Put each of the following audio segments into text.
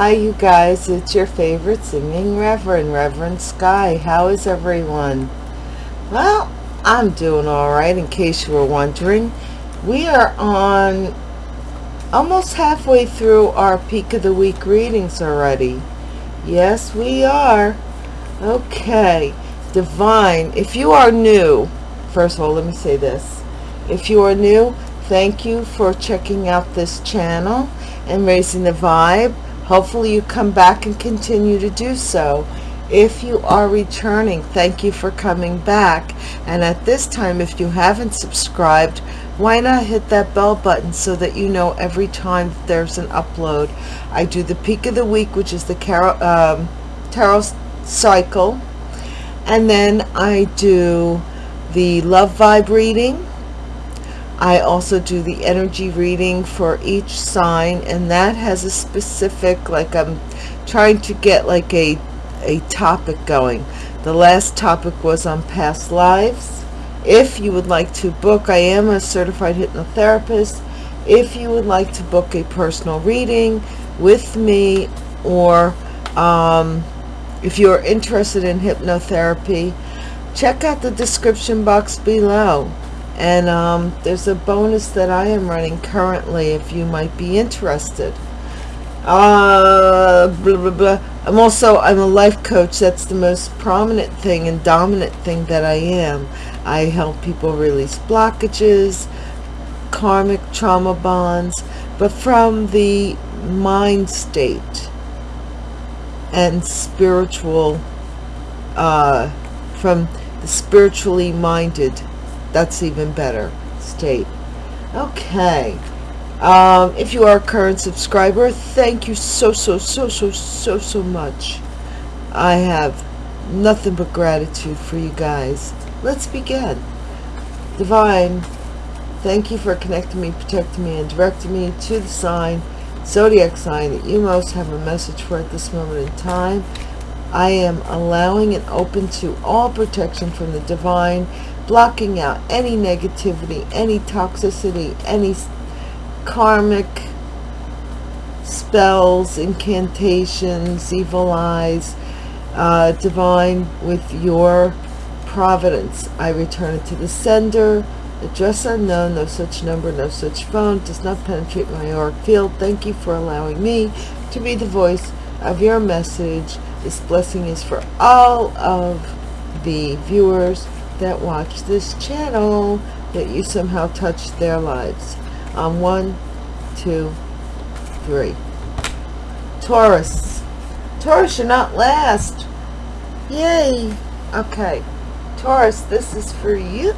Hi, you guys. It's your favorite singing Reverend, Reverend Sky. How is everyone? Well, I'm doing all right, in case you were wondering. We are on almost halfway through our Peak of the Week readings already. Yes, we are. Okay. Divine, if you are new, first of all, let me say this. If you are new, thank you for checking out this channel and raising the vibe hopefully you come back and continue to do so. If you are returning thank you for coming back. And at this time if you haven't subscribed why not hit that bell button so that you know every time there's an upload? I do the peak of the week which is the tarot, um, tarot cycle. And then I do the love vibe reading I also do the energy reading for each sign and that has a specific like I'm trying to get like a a topic going. The last topic was on past lives. If you would like to book I am a certified hypnotherapist. If you would like to book a personal reading with me or um, if you're interested in hypnotherapy check out the description box below and um, there's a bonus that I am running currently if you might be interested. Uh, blah, blah, blah. I'm also I'm a life coach. That's the most prominent thing and dominant thing that I am. I help people release blockages karmic trauma bonds but from the mind state and spiritual uh, from the spiritually minded that's even better. State. Okay. Um, if you are a current subscriber thank you so so so so so so much. I have nothing but gratitude for you guys. Let's begin. Divine thank you for connecting me protecting me and directing me to the sign zodiac sign that you most have a message for at this moment in time. I am allowing and open to all protection from the divine blocking out any negativity, any toxicity, any karmic spells, incantations, evil eyes, uh, divine with your providence. I return it to the sender. Address unknown, no such number, no such phone, does not penetrate my auric field. Thank you for allowing me to be the voice of your message. This blessing is for all of the viewers that watch this channel that you somehow touched their lives. On one two three. Taurus. Taurus you're not last. Yay. Okay. Taurus this is for you.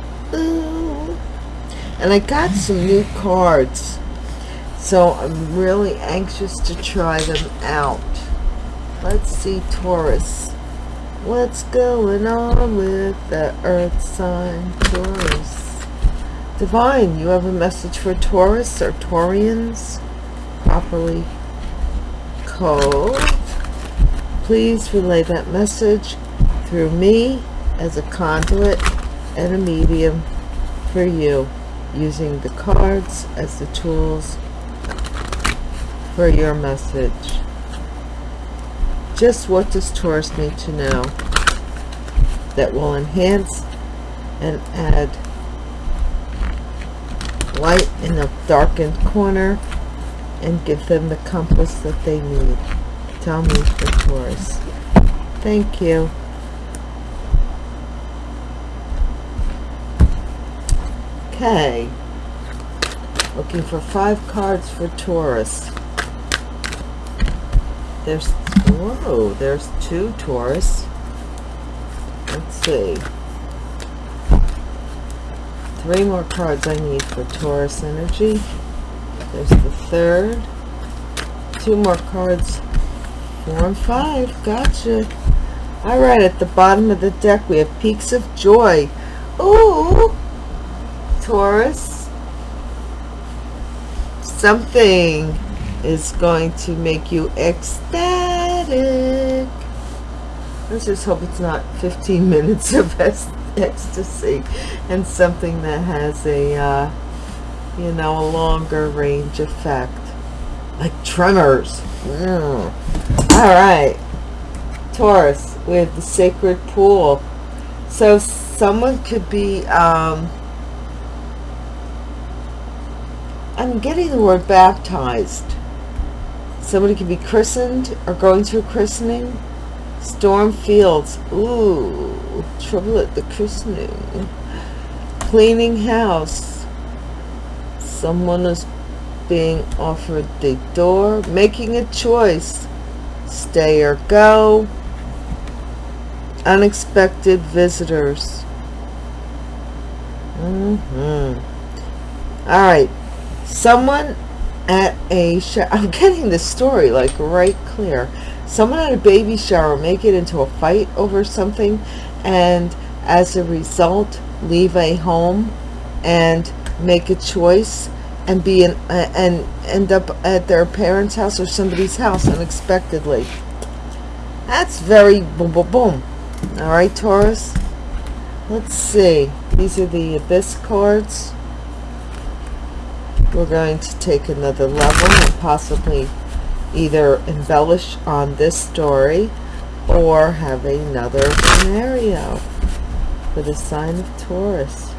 And I got some new cards. So I'm really anxious to try them out. Let's see Taurus What's going on with the earth sign Taurus? Divine, you have a message for Taurus or Taureans? Properly called. Please relay that message through me as a conduit and a medium for you using the cards as the tools for your message. Just what does Taurus need to know that will enhance and add light in a darkened corner and give them the compass that they need. Tell me for Taurus. Thank you. Okay. Looking for five cards for Taurus. There's Whoa, there's two Taurus. Let's see. Three more cards I need for Taurus energy. There's the third. Two more cards. Four and five. Gotcha. Alright, at the bottom of the deck we have Peaks of Joy. Ooh! Taurus. Something is going to make you ecstatic. Let's just hope it's not 15 minutes of ecstasy and something that has a, uh, you know, a longer range effect. like tremors. All right. Taurus, have the sacred pool. So someone could be, um, I'm getting the word baptized. Somebody could be christened or going a christening. Storm fields. Ooh, trouble at the christening. Cleaning house. Someone is being offered the door. Making a choice. Stay or go. Unexpected visitors. Mm-hmm. All right. Someone at a shower. I'm getting this story like right clear. Someone at a baby shower make it into a fight over something and as a result leave a home and make a choice and be in, uh, and end up at their parents house or somebody's house unexpectedly that's very boom boom boom all right Taurus let's see these are the abyss cards we're going to take another level and possibly either embellish on this story or have another scenario for the sign of Taurus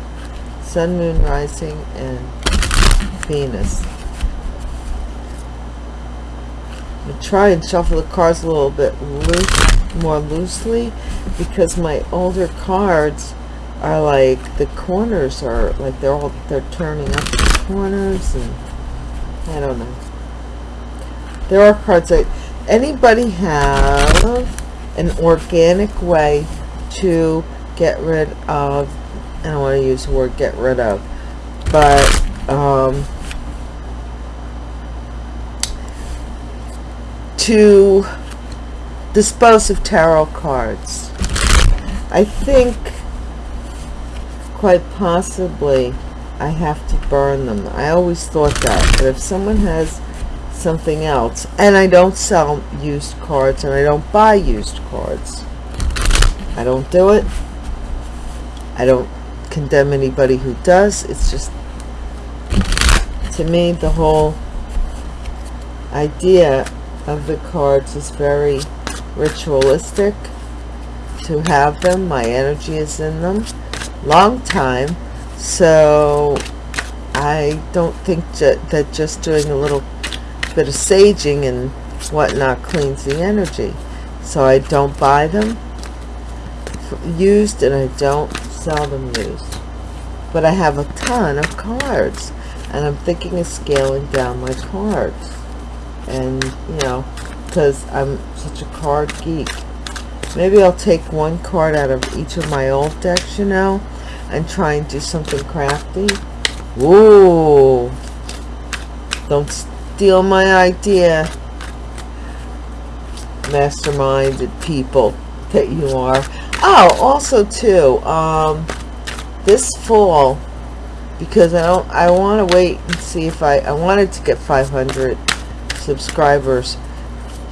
Sun, Moon, Rising, and Venus. I'm going to try and shuffle the cards a little bit loose, more loosely because my older cards are like the corners are like they're all they're turning up the corners and I don't know. There are cards that anybody have an organic way to get rid of I don't want to use the word get rid of but um, to dispose of tarot cards. I think quite possibly I have to burn them. I always thought that. But if someone has something else, and I don't sell used cards, and I don't buy used cards, I don't do it. I don't condemn anybody who does. It's just, to me, the whole idea of the cards is very ritualistic to have them. My energy is in them long time so I don't think that just doing a little bit of saging and whatnot cleans the energy. So I don't buy them used and I don't sell them used. But I have a ton of cards and I'm thinking of scaling down my cards. And you know because I'm such a card geek maybe I'll take one card out of each of my old decks you know and try and do something crafty. Ooh. Don't steal my idea. Masterminded people that you are. Oh, also too, um, this fall, because I don't, I want to wait and see if I, I wanted to get 500 subscribers.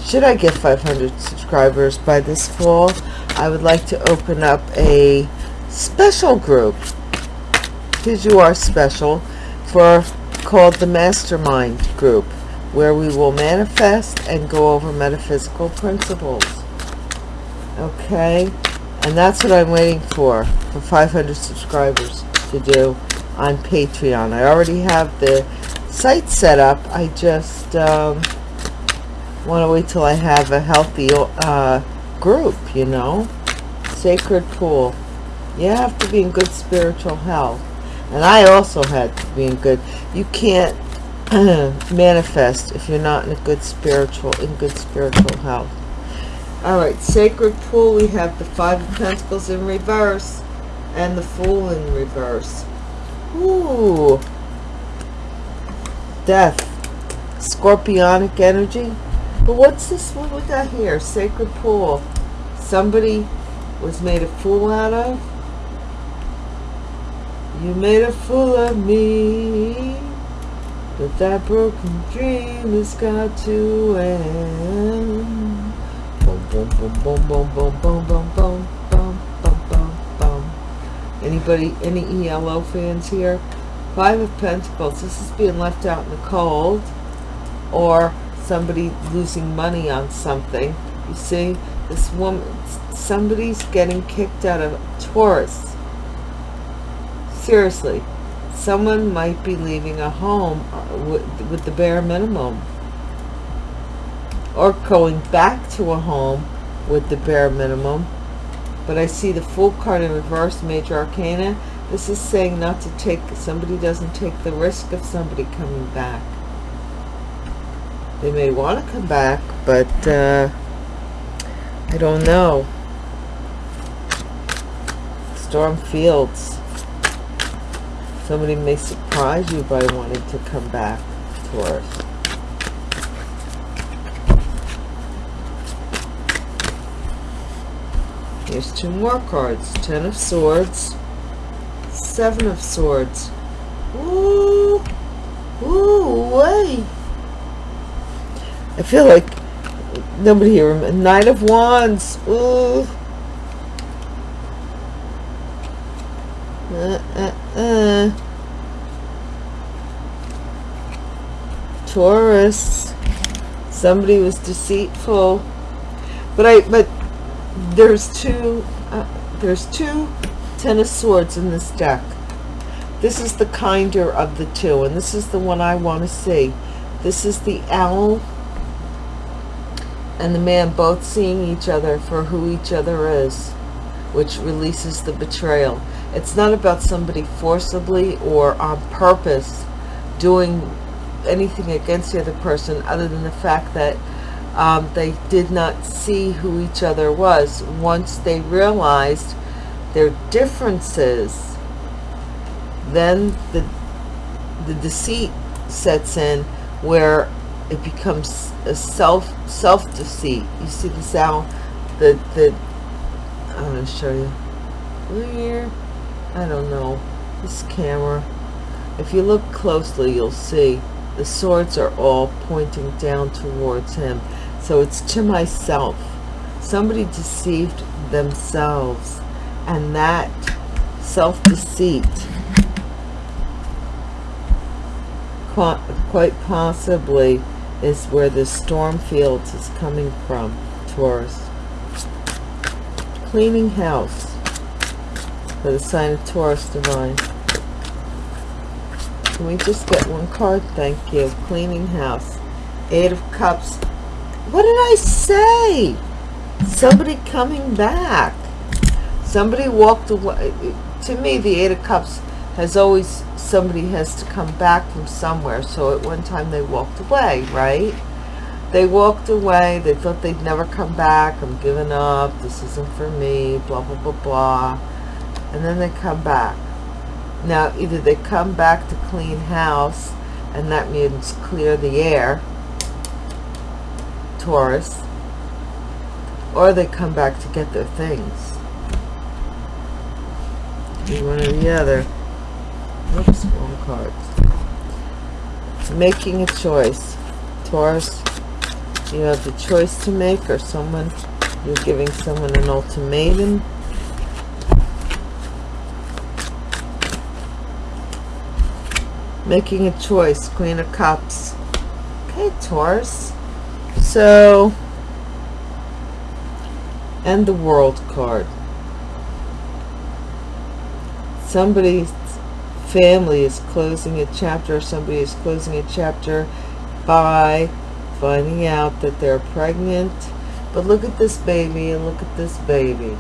Should I get 500 subscribers by this fall? I would like to open up a special group. Because you are special. For called the mastermind group where we will manifest and go over metaphysical principles. Okay? And that's what I'm waiting for for 500 subscribers to do on Patreon. I already have the site set up. I just um, want to wait till I have a healthy uh, group you know? Sacred pool. You have to be in good spiritual health. And I also had to be in good you can't manifest if you're not in a good spiritual in good spiritual health. All right sacred pool we have the five of pentacles in reverse and the fool in reverse. Ooh. death. Scorpionic energy but what's this what we got here sacred pool somebody was made a fool out of you made a fool of me But that broken dream has got to end Boom, boom, boom, boom, boom, boom, boom, boom, boom, boom, boom, boom, boom. Anybody, any ELO fans here? Five of Pentacles. This is being left out in the cold. or somebody losing money on something. You see, this woman, somebody's getting kicked out of Taurus. Seriously, someone might be leaving a home uh, with, with the bare minimum or going back to a home with the bare minimum but I see the full card in reverse major arcana this is saying not to take somebody doesn't take the risk of somebody coming back they may want to come back but uh, I don't know storm fields somebody may surprise you by wanting to come back to Taurus Here's two more cards. Ten of Swords. Seven of Swords. Ooh. Ooh, way. I feel like nobody here. Knight of Wands. Ooh. Uh, uh, uh. Taurus. Somebody was deceitful. But I, but there's two uh, there's two ten of swords in this deck this is the kinder of the two and this is the one I want to see this is the owl and the man both seeing each other for who each other is which releases the betrayal. It's not about somebody forcibly or on purpose doing anything against the other person other than the fact that um, they did not see who each other was. Once they realized their differences then the the deceit sets in where it becomes a self self deceit you see the sound the the i'm going to show you. Here. I don't know. This camera. If you look closely you'll see the swords are all pointing down towards him. So it's to myself. Somebody deceived themselves. And that self-deceit quite possibly is where the storm fields is coming from, Taurus. Cleaning house for the sign of Taurus divine. Can we just get one card? Thank you. Cleaning house. Eight of Cups what did I say? Somebody coming back. Somebody walked away. To me, the Eight of Cups has always, somebody has to come back from somewhere. So at one time they walked away, right? They walked away. They thought they'd never come back. I'm giving up. This isn't for me. Blah, blah, blah, blah. And then they come back. Now, either they come back to clean house, and that means clear the air, Taurus, or they come back to get their things. One or the other. Oops, wrong cards. Making a choice. Taurus, you have the choice to make or someone, you're giving someone an ultimatum. Making a choice. Queen of Cups. Okay, Taurus so and the world card somebody's family is closing a chapter or somebody is closing a chapter by finding out that they're pregnant. But look at this baby and look at this baby.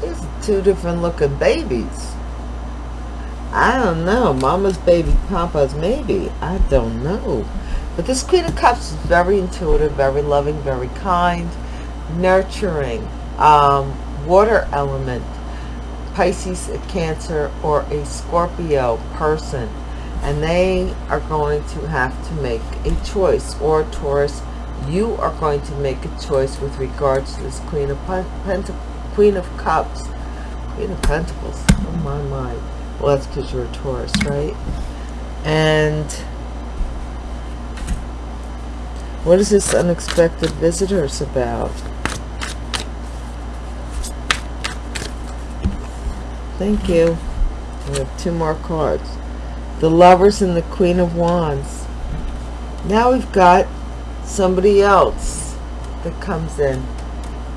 These are two different looking babies. I don't know. Mama's baby papa's maybe. I don't know. But this Queen of Cups is very intuitive, very loving, very kind, nurturing, um, water element, Pisces, a Cancer, or a Scorpio person. And they are going to have to make a choice. Or Taurus, you are going to make a choice with regards to this Queen of Pent Queen of Cups. Queen of Pentacles. Oh my mind. Well, that's because you're a Taurus, right? And what is this unexpected visitors about? Thank you. We have two more cards. The Lovers and the Queen of Wands. now we've got somebody else that comes in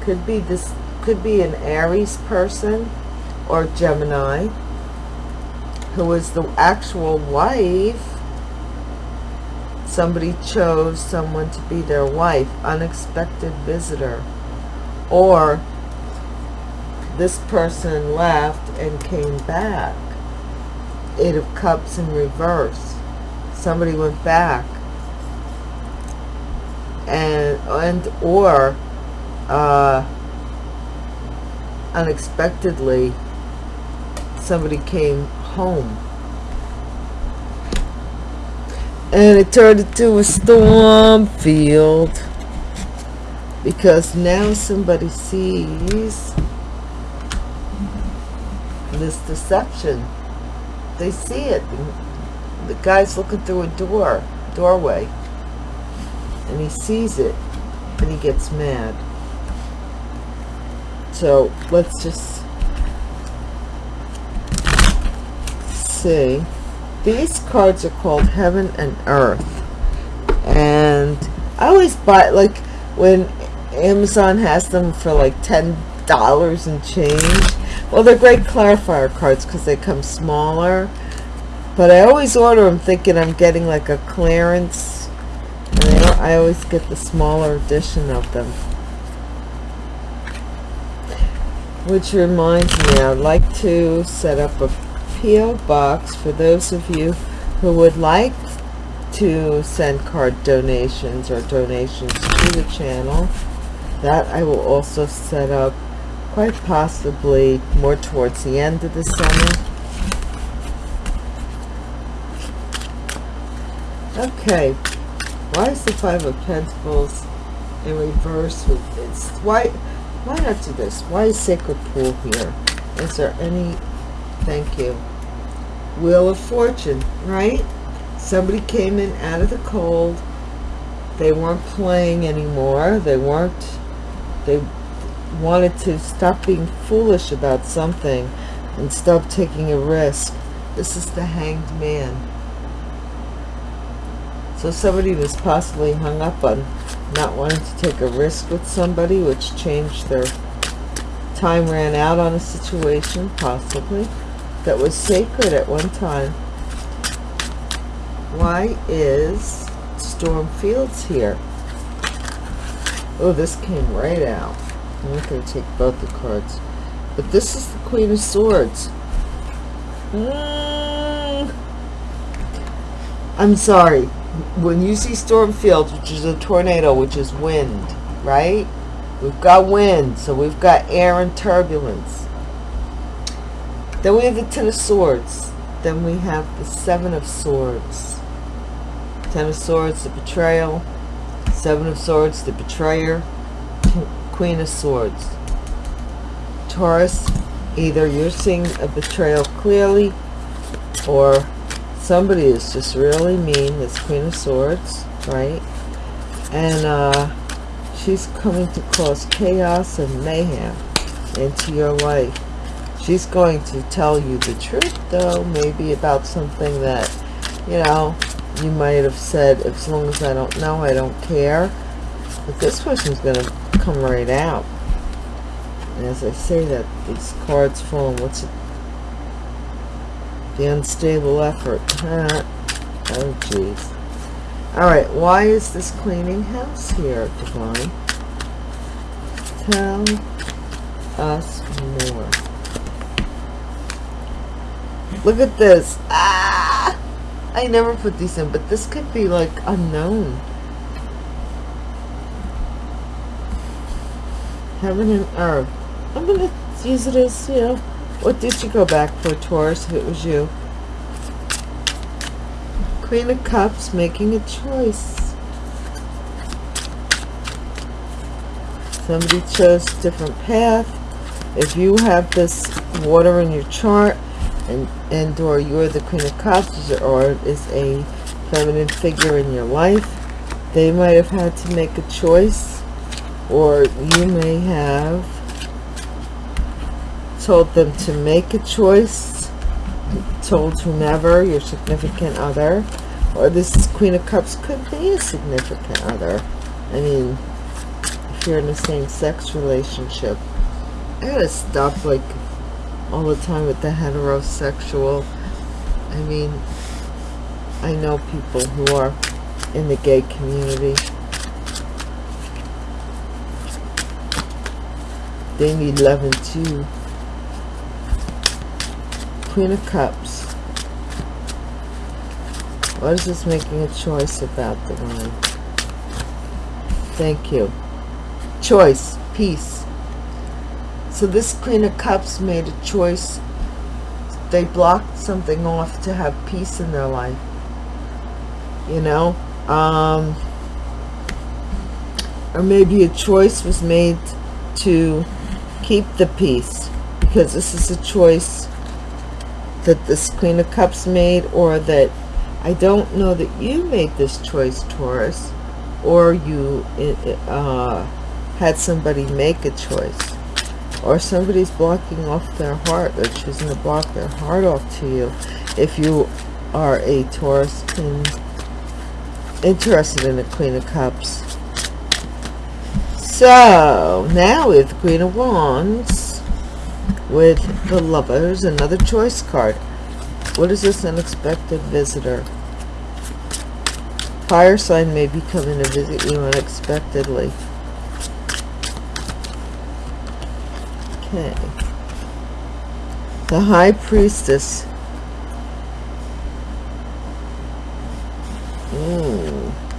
could be this could be an aries person or gemini who is the actual wife somebody chose someone to be their wife unexpected visitor or this person left and came back eight of cups in reverse. Somebody went back. And and or uh, unexpectedly somebody came home. And it turned into a storm field. Because now somebody sees this deception. They see it. The guy's looking through a door doorway and he sees it and he gets mad. So let's just see. These cards are called heaven and earth. And I always buy like when Amazon has them for like ten dollars and change well they're great clarifier cards because they come smaller but I always order them thinking I'm getting like a clearance and I always get the smaller edition of them. Which reminds me, I'd like to set up a P.O. box for those of you who would like to send card donations or donations to the channel. That I will also set up quite possibly more towards the end of the summer. Okay, why is the Five of Pentacles in reverse with this? Why, why not do this? Why is Sacred Pool here? Is there any, thank you, Wheel of Fortune, right? Somebody came in out of the cold. They weren't playing anymore. They weren't, they wanted to stop being foolish about something and stop taking a risk. This is the Hanged Man so somebody was possibly hung up on not wanting to take a risk with somebody, which changed their time ran out on a situation, possibly, that was sacred at one time. Why is Storm Fields here? Oh, this came right out. I'm not going to take both the cards. But this is the Queen of Swords. Mm. I'm sorry when you see storm fields, which is a tornado, which is wind, right? We've got wind, so we've got air and turbulence. Then we have the Ten of Swords. Then we have the Seven of Swords. Ten of Swords, the betrayal. Seven of Swords, the betrayer. Queen of Swords. Taurus, either you're seeing a betrayal clearly or somebody is just really mean this queen of swords right? And uh she's coming to cause chaos and mayhem into your life. She's going to tell you the truth though maybe about something that you know you might have said as long as i don't know i don't care but this person's gonna come right out and as i say that these cards fall what's it the unstable effort. oh, jeez. Alright, why is this cleaning house here, Divine? Tell us more. Look at this. Ah! I never put these in, but this could be like unknown. Heaven and earth. I'm going to use it as, you know, what did you go back for, Taurus, if it was you? Queen of Cups making a choice. Somebody chose a different path. If you have this water in your chart and, and or you're the Queen of Cups or is a feminine figure in your life, they might have had to make a choice or you may have told them to make a choice, told whomever, your significant other, or this Queen of Cups could be a significant other. I mean, if you're in a same-sex relationship. I gotta stop, like, all the time with the heterosexual. I mean, I know people who are in the gay community. Need loving too. Queen of Cups. What is this making a choice about the one? Thank you. Choice. Peace. So this Queen of Cups made a choice. They blocked something off to have peace in their life. You know? Um, or maybe a choice was made to keep the peace. Because this is a choice that this Queen of Cups made or that I don't know that you made this choice, Taurus, or you uh, had somebody make a choice, or somebody's blocking off their heart. They're choosing to block their heart off to you. If you are a Taurus interested in the Queen of Cups. So, now with Queen of Wands, with the Lovers, another choice card. What is this unexpected visitor? Fire sign may be coming to visit you unexpectedly. Okay. The High Priestess. Mm.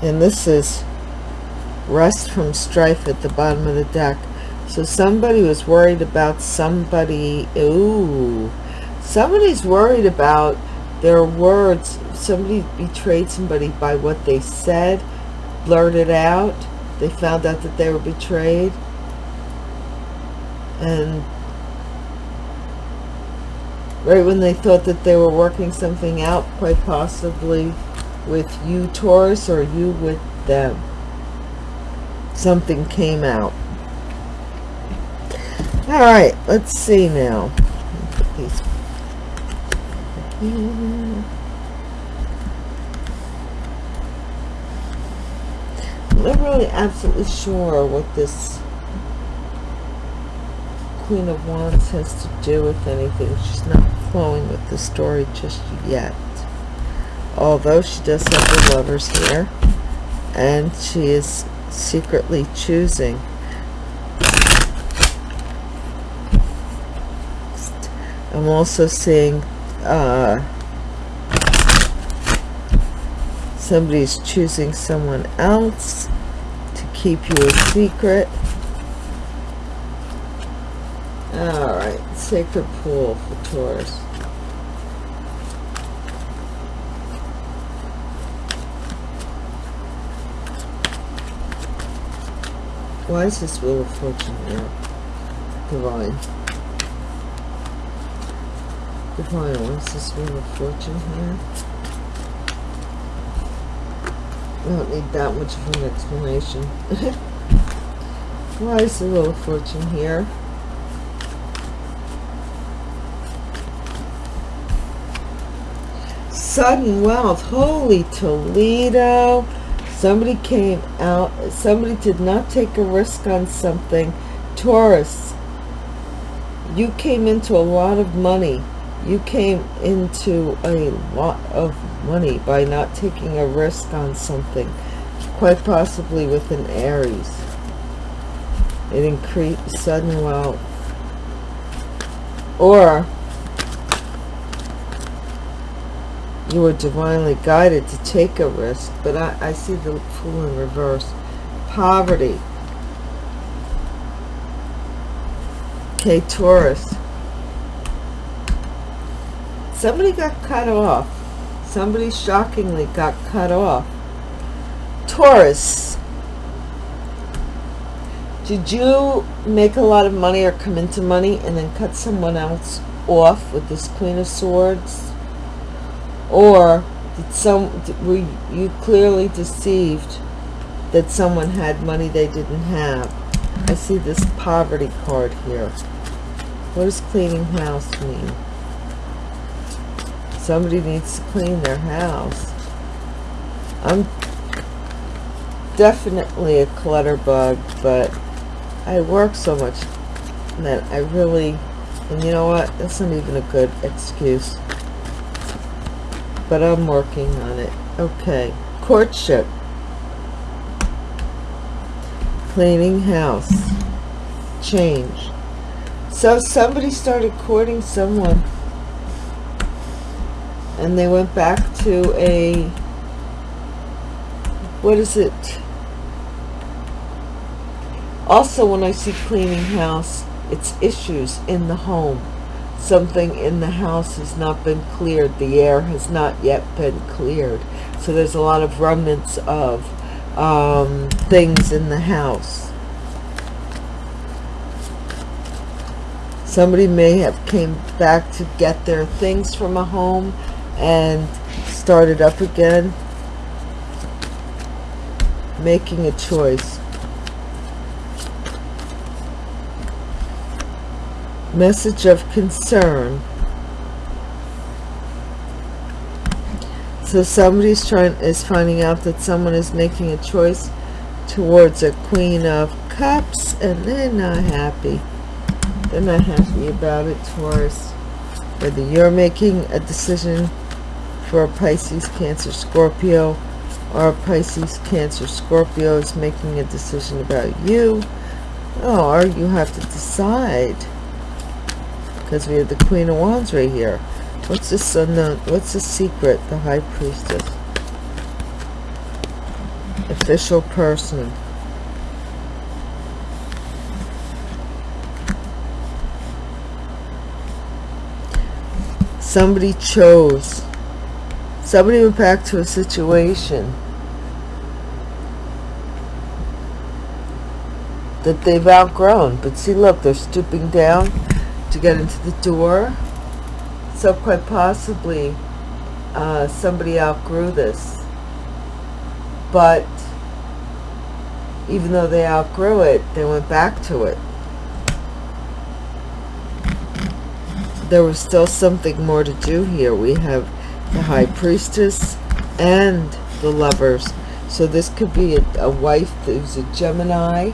And this is rest from strife at the bottom of the deck. So somebody was worried about somebody. Ooh. Somebody's worried about their words. Somebody betrayed somebody by what they said, blurted out. They found out that they were betrayed. And right when they thought that they were working something out, quite possibly with you, Taurus, or you with them, something came out. All right, let's see now. I'm not really absolutely sure what this Queen of Wands has to do with anything. She's not flowing with the story just yet. Although she does have the lovers here. And she is secretly choosing I'm also seeing uh, somebody's choosing someone else to keep you a secret. All right, sacred pool for Taurus. Why is this Wheel of Fortune here? Divine. Divine, why is this Wheel of Fortune here? I don't need that much of an explanation. Why is the Wheel of Fortune here? Sudden wealth. Holy Toledo. Somebody came out. Somebody did not take a risk on something. Taurus. You came into a lot of money you came into a lot of money by not taking a risk on something quite possibly with an aries it increased sudden wealth or you were divinely guided to take a risk but i, I see the fool in reverse. Poverty. Okay taurus. Somebody got cut off. Somebody shockingly got cut off. Taurus. Did you make a lot of money or come into money and then cut someone else off with this queen of swords or did some were you clearly deceived that someone had money they didn't have? I see this poverty card here. What does cleaning house mean? Somebody needs to clean their house. I'm definitely a clutter bug but I work so much that I really and you know what? That's not even a good excuse but I'm working on it. Okay. Courtship. Cleaning house. Change. So somebody started courting someone and they went back to a what is it? Also when I see cleaning house it's issues in the home something in the house has not been cleared the air has not yet been cleared so there's a lot of remnants of um, things in the house. Somebody may have came back to get their things from a home and started up again, making a choice. Message of concern. So somebody's trying is finding out that someone is making a choice towards a queen of cups and they're not happy. They're not happy about it Taurus whether you're making a decision for a Pisces Cancer Scorpio or a Pisces Cancer Scorpio is making a decision about you oh, or you have to decide because we have the Queen of Wands right here What's this unknown? What's the secret? The High Priestess. Official person. Somebody chose. Somebody went back to a situation that they've outgrown. But see, look, they're stooping down to get into the door so quite possibly uh, somebody outgrew this. But even though they outgrew it, they went back to it. There was still something more to do here. We have the High Priestess and the Lovers. So this could be a, a wife who's a Gemini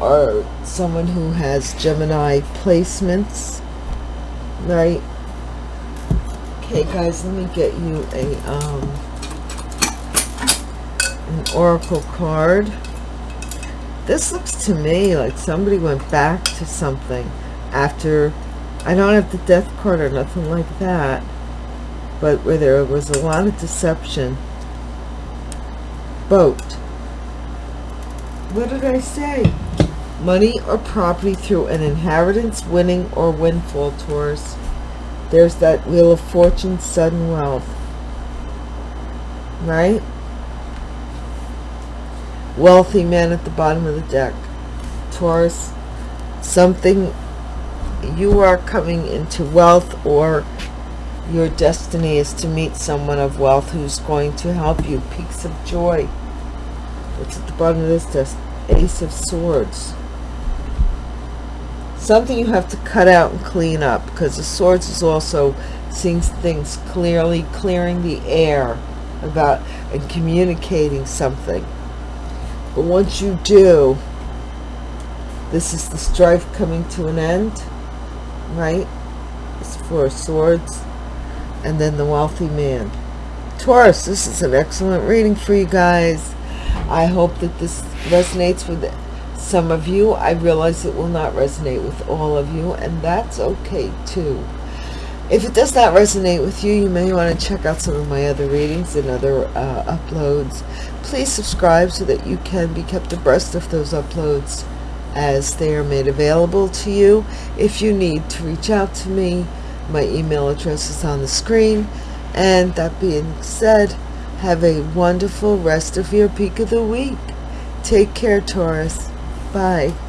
or someone who has Gemini placements, right? Okay, guys, let me get you a um, an oracle card. This looks to me like somebody went back to something after. I don't have the death card or nothing like that, but where there was a lot of deception. Boat. What did I say? Money or property through an inheritance, winning, or windfall, Taurus. There's that Wheel of Fortune, sudden wealth. Right? Wealthy man at the bottom of the deck. Taurus, something you are coming into wealth or your destiny is to meet someone of wealth who's going to help you. Peaks of joy. What's at the bottom of this desk? Ace of Swords something you have to cut out and clean up because the swords is also seeing things clearly clearing the air about and communicating something. But once you do this is the strife coming to an end right? It's four swords and then the wealthy man. Taurus this is an excellent reading for you guys. I hope that this resonates with some of you. I realize it will not resonate with all of you, and that's okay too. If it does not resonate with you, you may want to check out some of my other readings and other uh, uploads. Please subscribe so that you can be kept abreast of those uploads as they are made available to you. If you need to reach out to me, my email address is on the screen. And that being said, have a wonderful rest of your peak of the week. Take care, Taurus. Bye.